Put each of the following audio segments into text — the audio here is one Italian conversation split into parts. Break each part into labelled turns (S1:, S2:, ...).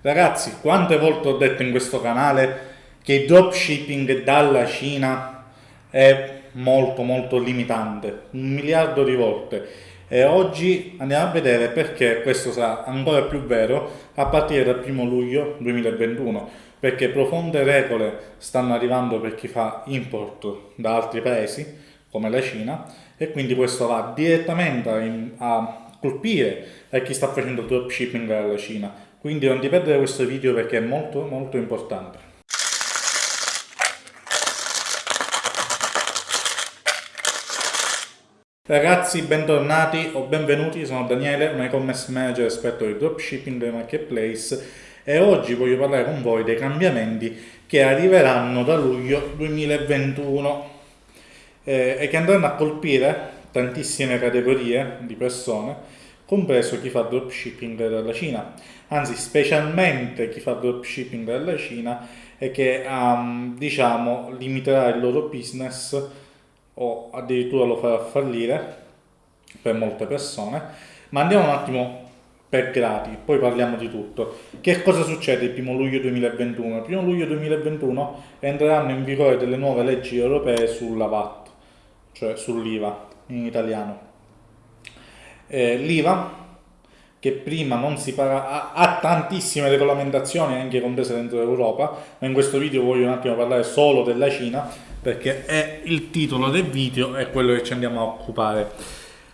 S1: Ragazzi, quante volte ho detto in questo canale che il dropshipping dalla Cina è molto molto limitante, un miliardo di volte. E oggi andiamo a vedere perché questo sarà ancora più vero a partire dal 1 luglio 2021 perché profonde regole stanno arrivando per chi fa import da altri paesi come la Cina e quindi questo va direttamente a, a colpire a chi sta facendo dropshipping dalla Cina quindi non ti perdere questo video perché è molto molto importante. Ragazzi bentornati o benvenuti, sono Daniele, un e-commerce manager esperto di dropshipping e marketplace e oggi voglio parlare con voi dei cambiamenti che arriveranno da luglio 2021 eh, e che andranno a colpire tantissime categorie di persone compreso chi fa dropshipping dalla Cina, anzi specialmente chi fa dropshipping dalla Cina e che um, diciamo limiterà il loro business o addirittura lo farà fallire per molte persone. Ma andiamo un attimo per gradi, poi parliamo di tutto. Che cosa succede il 1 luglio 2021? Il 1 luglio 2021 entreranno in vigore delle nuove leggi europee sulla VAT, cioè sull'IVA in italiano eh, l'IVA che prima non si paga, ha, ha, tantissime regolamentazioni anche comprese dentro l'Europa, ma in questo video voglio un attimo parlare solo della Cina perché è il titolo del video e quello che ci andiamo a occupare.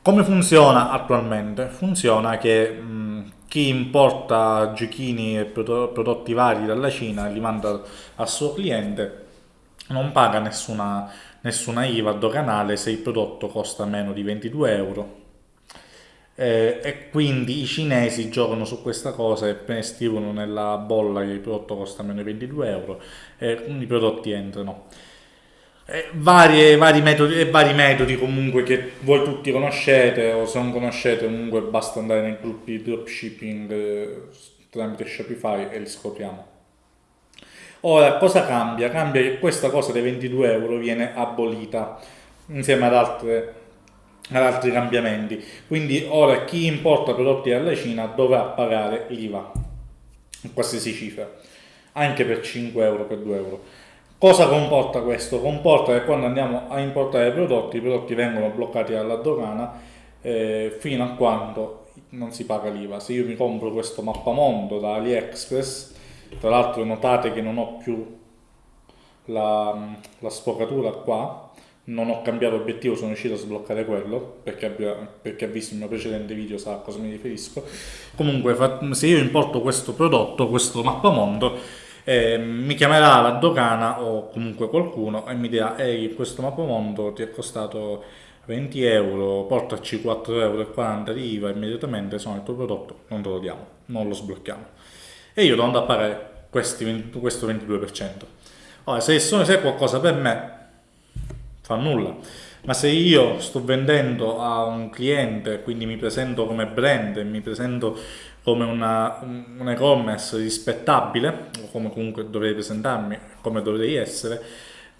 S1: Come funziona attualmente? Funziona che mh, chi importa giochini e prodotti vari dalla Cina li manda al suo cliente non paga nessuna, nessuna IVA doganale se il prodotto costa meno di 22 euro eh, e quindi i cinesi giocano su questa cosa e scrivono nella bolla che il prodotto costa meno di 22 euro e i prodotti entrano. E varie, vari, metodi, e vari metodi comunque che voi tutti conoscete o se non conoscete comunque basta andare nei gruppi di dropshipping eh, tramite Shopify e li scopriamo. Ora, cosa cambia? Cambia che questa cosa dei 22 euro viene abolita insieme ad altre ad altri cambiamenti. Quindi ora chi importa prodotti dalla Cina dovrà pagare l'IVA, qualsiasi cifra, anche per 5 euro, per 2 euro. Cosa comporta questo? Comporta che quando andiamo a importare prodotti, i prodotti vengono bloccati dalla dogana eh, fino a quando non si paga l'IVA. Se io mi compro questo mappamondo da AliExpress, tra l'altro notate che non ho più la, la sfocatura qua, non ho cambiato obiettivo, sono riuscito a sbloccare quello, perché, abbia, perché ha visto il mio precedente video, sa a cosa mi riferisco. Comunque, se io importo questo prodotto, questo mappamondo, eh, mi chiamerà la dogana o comunque qualcuno e mi dirà, ehi, questo mappamondo ti è costato 20 euro, portaci 4,40 euro di IVA immediatamente, sono il tuo prodotto, non te lo diamo, non lo sblocchiamo. E io devo andare a pagare questi, questo 22%. Ora, se, se è qualcosa per me, fa nulla. Ma se io sto vendendo a un cliente, quindi mi presento come brand, mi presento come una, un e-commerce rispettabile, o come comunque dovrei presentarmi, come dovrei essere,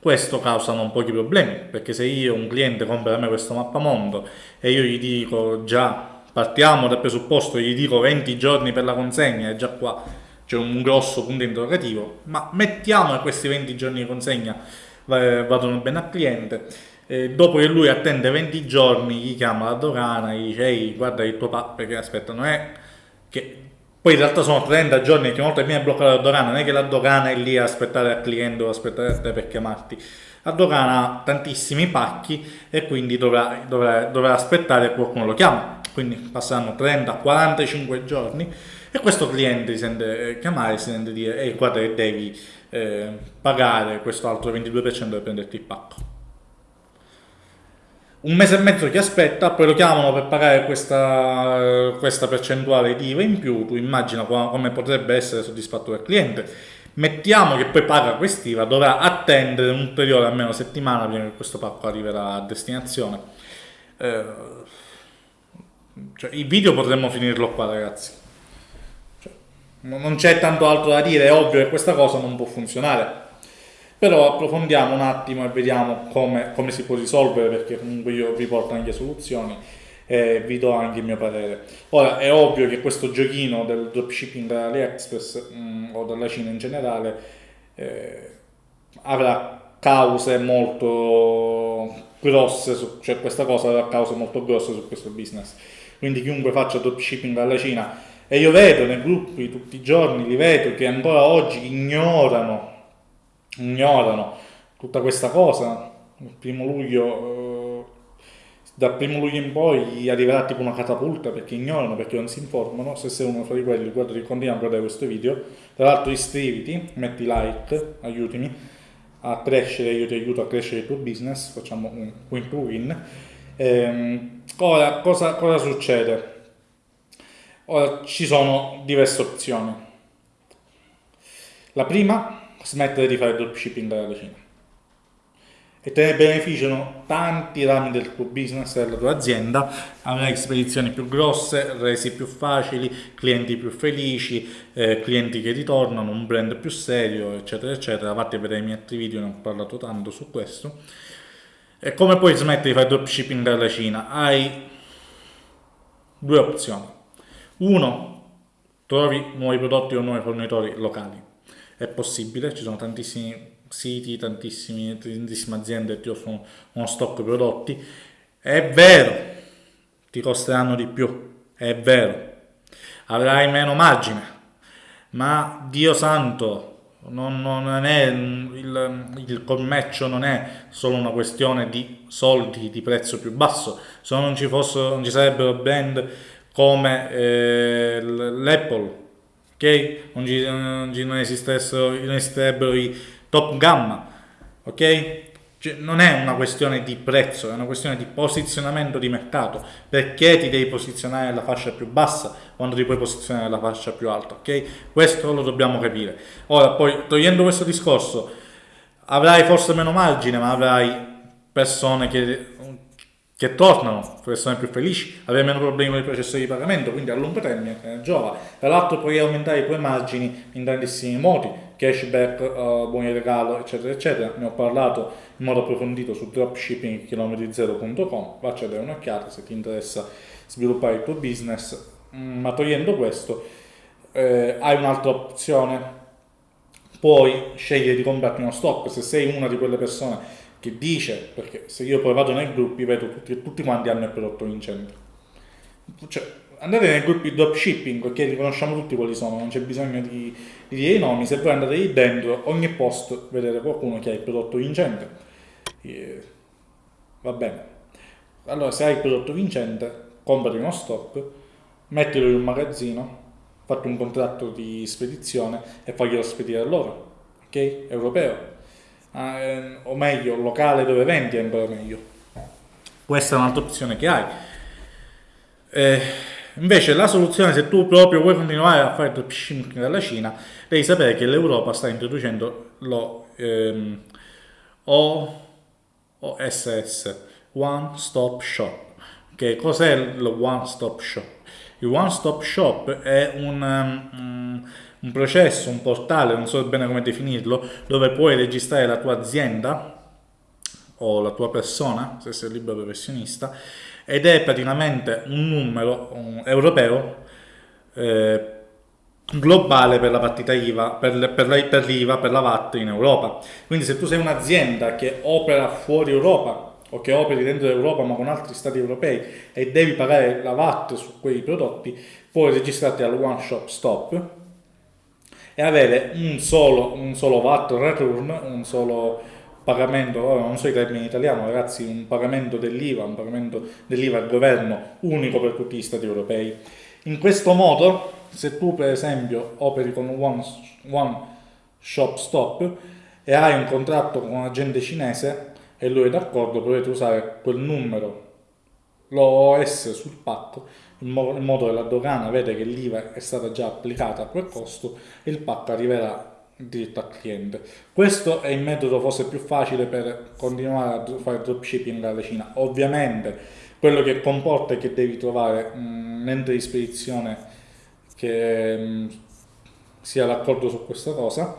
S1: questo causa un po' di problemi, perché se io un cliente compra da me questo mappamondo e io gli dico già, partiamo dal presupposto, gli dico 20 giorni per la consegna e già qua c'è un grosso punto interrogativo, ma mettiamo che questi 20 giorni di consegna vadano bene al cliente. E dopo che lui attende 20 giorni, gli chiama la dogana, gli dice ehi guarda il tuo papà, perché aspetta, non è che... Poi in realtà sono 30 giorni che una volta viene bloccata la dogana, non è che la dogana è lì a aspettare al cliente o aspettare a te per chiamarti. La dogana ha tantissimi pacchi e quindi dovrà, dovrà, dovrà aspettare che qualcuno lo chiama. Quindi passeranno 30-45 giorni e questo cliente si sente chiamare, si sente dire ehi guarda che devi eh, pagare questo altro 22% per prenderti il pacco. Un mese e mezzo ti aspetta, poi lo chiamano per pagare questa, questa percentuale di IVA in più, tu immagina come potrebbe essere soddisfatto il cliente. Mettiamo che poi paga quest'IVA, dovrà attendere un ulteriore almeno settimana prima che questo pacco arriverà a destinazione. Eh, cioè, il video potremmo finirlo qua ragazzi non c'è tanto altro da dire, è ovvio che questa cosa non può funzionare. Però approfondiamo un attimo e vediamo come, come si può risolvere, perché comunque io vi porto anche soluzioni. e vi do anche il mio parere. Ora è ovvio che questo giochino del dropshipping da AliExpress mm, o dalla Cina in generale eh, avrà cause molto grosse, su, cioè questa cosa avrà cause molto grosse su questo business. Quindi chiunque faccia dropshipping dalla Cina e io vedo nei gruppi tutti i giorni, li vedo che ancora oggi ignorano, ignorano tutta questa cosa. Il primo luglio, eh, dal primo luglio in poi gli arriverà tipo una catapulta perché ignorano, perché non si informano. Se sei uno fra di quelli, guarda, continua a guardare questo video. Tra l'altro iscriviti, metti like, aiutami a crescere, io ti aiuto a crescere il tuo business, facciamo un win to win. Ehm, ora, cosa, cosa succede? Ci sono diverse opzioni. La prima, smettere di fare dropshipping dalla Cina. E te ne beneficiano tanti rami del tuo business e della tua azienda, avrai spedizioni più grosse, resi più facili, clienti più felici, eh, clienti che ritornano, un brand più serio, eccetera, eccetera. Vatti a vedere i miei altri video, ne ho parlato tanto su questo. E come puoi smettere di fare dropshipping dalla Cina? Hai due opzioni uno, trovi nuovi prodotti o nuovi fornitori locali. È possibile, ci sono tantissimi siti, tantissime, tantissime aziende che ti offrono uno stock di prodotti. È vero, ti costeranno di più, è vero. Avrai meno margine, ma Dio santo, non, non è, il, il, commercio non è solo una questione di soldi, di prezzo più basso. Se non ci, fossero, non ci sarebbero brand come eh, l'Apple, ok? Non, ci, non, non, non esisterebbero i top gamma, ok? Cioè, non è una questione di prezzo, è una questione di posizionamento di mercato. Perché ti devi posizionare nella fascia più bassa quando ti puoi posizionare nella fascia più alta, ok? Questo lo dobbiamo capire. Ora, poi, togliendo questo discorso, avrai forse meno margine, ma avrai persone che che tornano, persone più felici, avere meno problemi con il processo di pagamento, quindi a lungo termine eh, giova. Tra l'altro puoi aumentare i tuoi margini in tantissimi modi, cashback, uh, buoni regalo, eccetera, eccetera. Ne ho parlato in modo approfondito su dropshippingchilometri0.com, vacci a dare un'occhiata se ti interessa sviluppare il tuo business, mm, ma togliendo questo eh, hai un'altra opzione, puoi scegliere di comprarti uno stock, se sei una di quelle persone che dice, perché se io poi vado nei gruppi vedo tutti, tutti quanti hanno il prodotto vincente. Cioè, andate nei gruppi dropshipping, perché li conosciamo tutti quali sono, non c'è bisogno di, di dire i nomi, se voi andate lì dentro, ogni post vedete qualcuno che ha il prodotto vincente. E, va bene. Allora, se hai il prodotto vincente, comprati uno stock, mettilo in un magazzino, fatti un contratto di spedizione e faglielo spedire a loro, ok? Europeo eh, o meglio locale dove vendi è ancora meglio. Questa è un'altra opzione che hai. Eh, invece la soluzione, se tu proprio vuoi continuare a fare dropshipping dalla Cina, devi sapere che l'Europa sta introducendo lo ehm, OSS, One Stop Shop. Che cos'è lo One Stop Shop? Il One Stop Shop è un, um, un processo, un portale, non so bene come definirlo, dove puoi registrare la tua azienda o la tua persona, se sei libero professionista, ed è praticamente un numero un europeo eh, globale per la partita IVA, per, per, per l'IVA, per la VAT in Europa. Quindi se tu sei un'azienda che opera fuori Europa o che operi dentro l'Europa ma con altri stati europei e devi pagare la VAT su quei prodotti, puoi registrarti al One Shop Stop e avere un solo, un solo VAT return, un solo pagamento, non so i termini in italiano ragazzi, un pagamento dell'IVA, un pagamento dell'IVA al governo unico per tutti gli stati europei. In questo modo, se tu per esempio operi con One, one Shop Stop e hai un contratto con un agente cinese e lui è d'accordo, potete usare quel numero, l'OS sul pacco in, modo che la dogana vede che l'IVA è stata già applicata a quel costo e il pacco arriverà diretto al cliente. Questo è il metodo forse più facile per continuare a fare dropshipping alla Cina. Ovviamente quello che comporta è che devi trovare un ente di spedizione che sia d'accordo su questa cosa.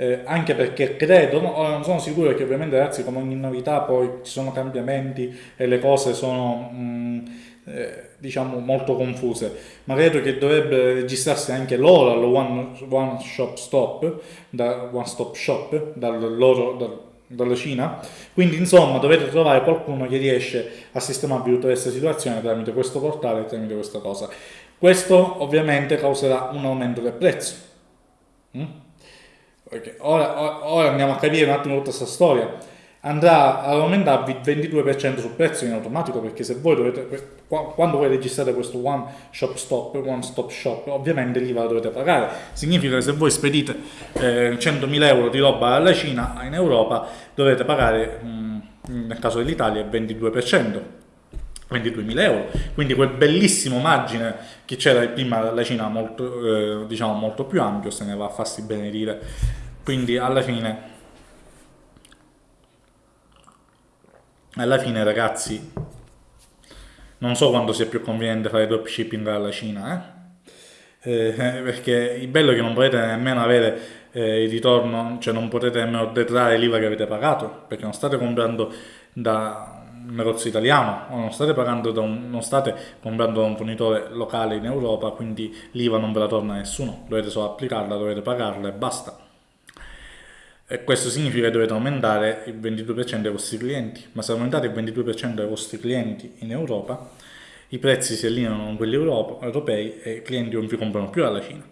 S1: Eh, anche perché credo, ora non sono sicuro che ovviamente ragazzi come ogni novità poi ci sono cambiamenti e le cose sono mh, eh, diciamo molto confuse, ma credo che dovrebbe registrarsi anche loro al one, one Shop Stop, da One Stop Shop, dal loro, dal, dalla Cina. Quindi insomma dovete trovare qualcuno che riesce a sistemarvi tutta questa situazione tramite questo portale tramite questa cosa. Questo ovviamente causerà un aumento del prezzo. Mm? Okay. Ora, ora, andiamo a capire un attimo tutta questa storia. Andrà ad aumentarvi il 22% sul prezzo in automatico perché se voi dovete, quando voi registrate questo one shop stop, one stop shop, ovviamente l'IVA la dovete pagare. Significa che se voi spedite eh, 100.000 euro di roba alla Cina in Europa dovete pagare, mh, mm, nel caso dell'Italia, il 22%. 22.000 euro, quindi quel bellissimo margine che c'era prima dalla Cina molto, eh, diciamo molto più ampio se ne va a farsi benedire, quindi alla fine alla fine ragazzi non so quando sia più conveniente fare dropshipping dalla Cina eh? Eh, perché il bello è che non potete nemmeno avere eh, il ritorno cioè non potete nemmeno detrarre l'IVA che avete pagato perché non state comprando da un negozio italiano o non state, un, non state comprando da un fornitore locale in Europa quindi l'IVA non ve la torna nessuno dovete solo applicarla, dovete pagarla e basta e questo significa che dovete aumentare il 22% dei vostri clienti, ma se aumentate il 22% dei vostri clienti in Europa, i prezzi si allineano con quelli europei e i clienti non vi comprano più alla Cina.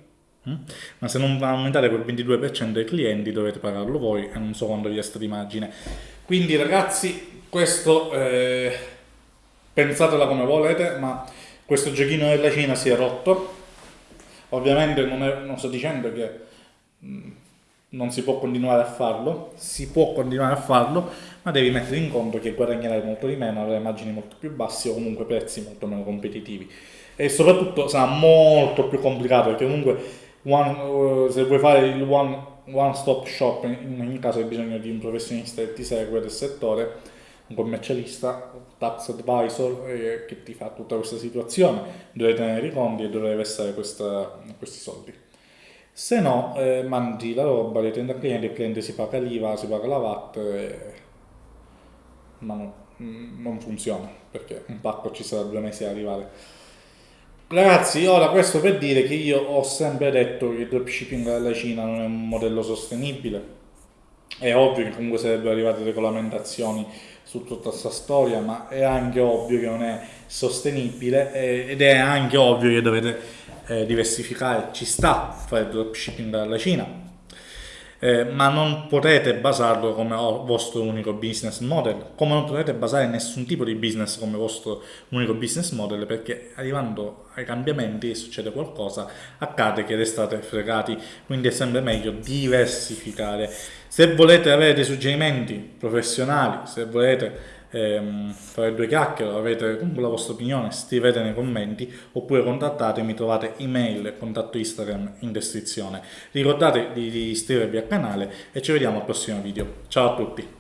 S1: Mm? Ma se non aumentate quel 22% dei clienti dovete pagarlo voi e non so quando vi resta di margine. Quindi ragazzi, questo eh, pensatela come volete, ma questo giochino della Cina si è rotto. Ovviamente non, è, non sto dicendo che... Mm, non si può continuare a farlo, si può continuare a farlo, ma devi mettere in conto che guadagnerai molto di meno, avrai margini molto più bassi o comunque prezzi molto meno competitivi. E soprattutto sarà molto più complicato perché comunque one, uh, se vuoi fare il one, one stop shop, in ogni caso hai bisogno di un professionista che ti segue del settore, un commercialista, un tax advisor eh, che ti fa tutta questa situazione, dovrai tenere i conti e dovrai versare questa, questi soldi se no eh, mandi la roba, le tende al cliente, il cliente si paga l'IVA, si paga la VAT, eh, ma no, mm, non funziona perché un pacco ci sarà due mesi ad arrivare. Ragazzi, ora questo per dire che io ho sempre detto che il dropshipping dalla Cina non è un modello sostenibile. È ovvio che comunque sarebbero arrivate regolamentazioni su tutta questa storia, ma è anche ovvio che non è sostenibile ed è anche ovvio che dovete eh, diversificare. Ci sta fare dropshipping dalla Cina eh, ma non potete basarlo come vostro unico business model come non potete basare nessun tipo di business come vostro unico business model perché arrivando ai cambiamenti succede qualcosa accade che restate fregati. Quindi è sempre meglio diversificare. Se volete avere dei suggerimenti professionali se volete ehm, fare due chiacchiere, avete comunque la vostra opinione, scrivete nei commenti oppure contattatemi, trovate email e contatto Instagram in descrizione. Ricordate di iscrivervi al canale e ci vediamo al prossimo video. Ciao a tutti!